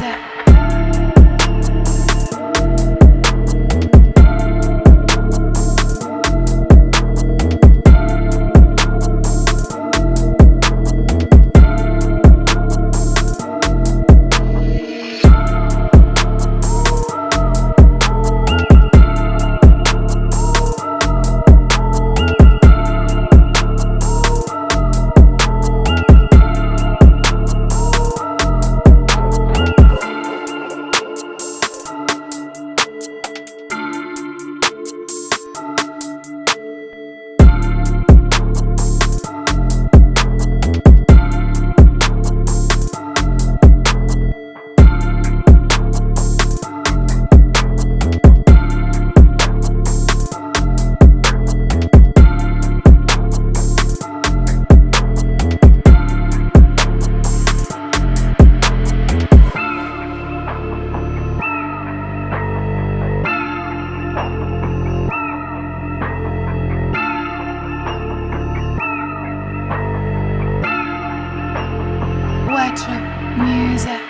that? music.